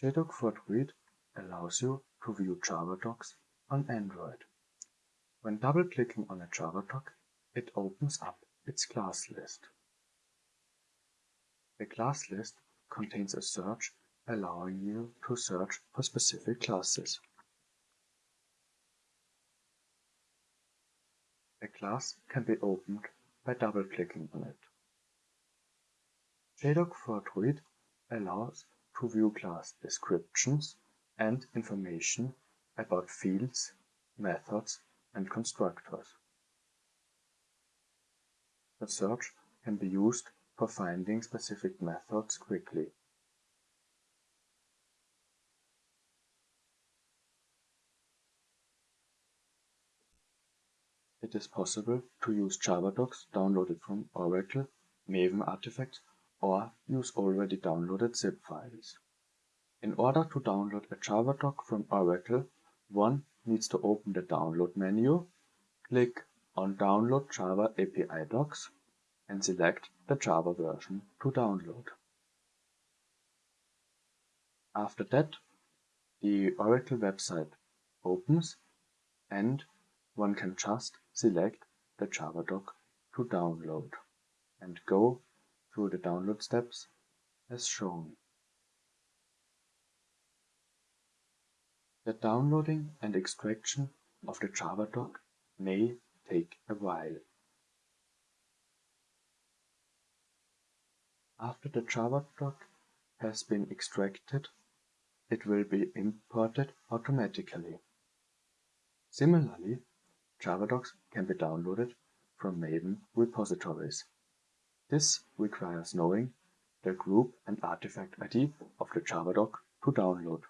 For Droid allows you to view Java docs on Android. When double-clicking on a Java doc, it opens up its class list. The class list contains a search allowing you to search for specific classes. A class can be opened by double-clicking on it. JDoc for Droid allows to view class descriptions and information about fields, methods, and constructors. The search can be used for finding specific methods quickly. It is possible to use JavaDocs downloaded from Oracle, Maven artifacts, or use already downloaded zip files. In order to download a JavaDoc from Oracle, one needs to open the Download menu, click on Download Java API Docs, and select the Java version to download. After that, the Oracle website opens and one can just select the JavaDoc to download and go through the download steps as shown. The downloading and extraction of the JavaDoc may take a while. After the JavaDoc has been extracted, it will be imported automatically. Similarly, JavaDocs can be downloaded from Maven repositories. This requires knowing the group and artifact ID of the JavaDoc to download.